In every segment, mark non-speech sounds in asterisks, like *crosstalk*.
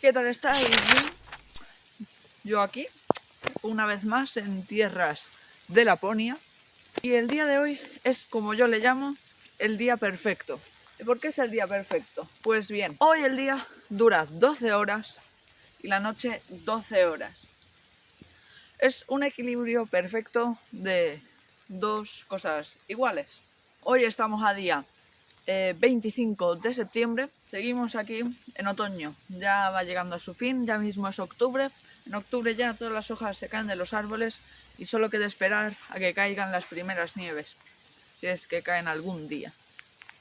¿Qué tal estáis? Yo aquí, una vez más en tierras de Laponia. Y el día de hoy es, como yo le llamo, el día perfecto. ¿Y por qué es el día perfecto? Pues bien, hoy el día dura 12 horas y la noche 12 horas. Es un equilibrio perfecto de dos cosas iguales. Hoy estamos a día 25 eh, de septiembre. Seguimos aquí en otoño. Ya va llegando a su fin, ya mismo es octubre. En octubre ya todas las hojas se caen de los árboles y solo queda esperar a que caigan las primeras nieves, si es que caen algún día.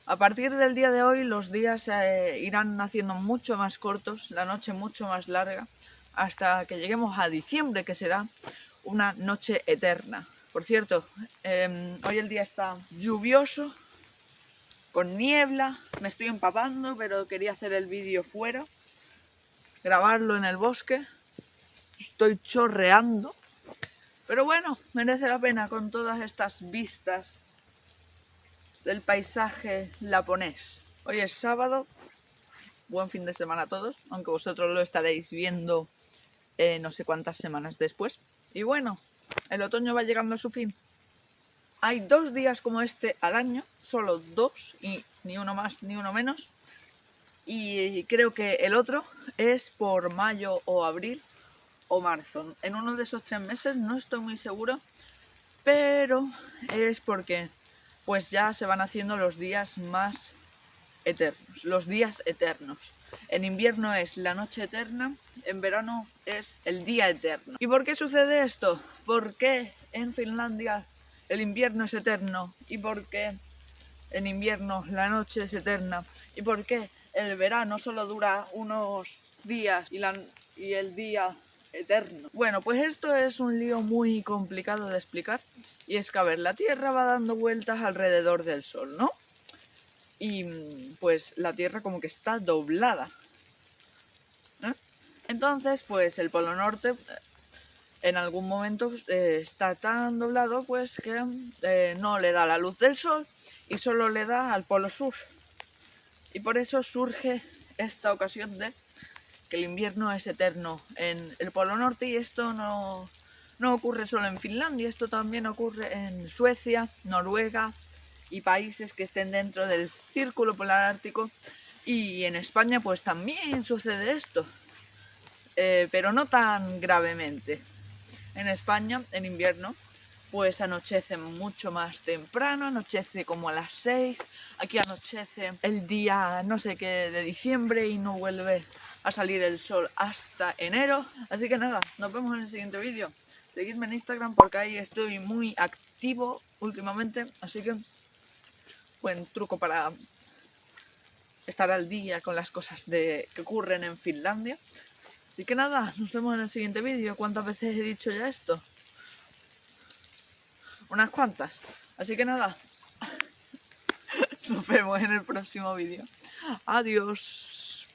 A partir del día de hoy los días se irán haciendo mucho más cortos, la noche mucho más larga, hasta que lleguemos a diciembre, que será una noche eterna. Por cierto, em, hoy el día está lluvioso, con niebla, me estoy empapando, pero quería hacer el vídeo fuera, grabarlo en el bosque, estoy chorreando, pero bueno, merece la pena con todas estas vistas del paisaje laponés. Hoy es sábado, buen fin de semana a todos, aunque vosotros lo estaréis viendo eh, no sé cuántas semanas después. Y bueno, el otoño va llegando a su fin. Hay dos días como este al año, solo dos, y ni uno más ni uno menos. Y creo que el otro es por mayo o abril o marzo. En uno de esos tres meses no estoy muy seguro, pero es porque pues ya se van haciendo los días más eternos, los días eternos. En invierno es la noche eterna, en verano es el día eterno. ¿Y por qué sucede esto? ¿Por qué en Finlandia el invierno es eterno y por qué en invierno la noche es eterna y por qué el verano solo dura unos días y, el día eterno. Bueno, pues esto es un lío muy complicado de explicar y es que, a ver, la Tierra va dando vueltas alrededor del Sol, ¿no? Y pues la Tierra como que está doblada. ¿eh? Entonces, pues el Polo Norte en algún momento eh, está tan doblado pues que eh, no le da la luz del sol y solo le da al polo sur. Y por eso surge esta ocasión de que el invierno es eterno en el polo norte y esto no, no ocurre solo en Finlandia, esto también ocurre en Suecia, Noruega y países que estén dentro del círculo polar ártico y en España pues también sucede esto, eh, pero no tan gravemente en España, en invierno, pues anochece mucho más temprano, anochece como a las 6, aquí anochece el día no sé qué de diciembre y no vuelve a salir el sol hasta enero. Así que nada, nos vemos en el siguiente vídeo. Seguidme en Instagram porque ahí estoy muy activo últimamente, así que buen truco para estar al día con las cosas que ocurren en Finlandia. Así que nada, nos vemos en el siguiente vídeo. ¿Cuántas veces he dicho ya esto? Unas cuantas. Así que nada, *laughs* nos vemos en el próximo vídeo. Adiós.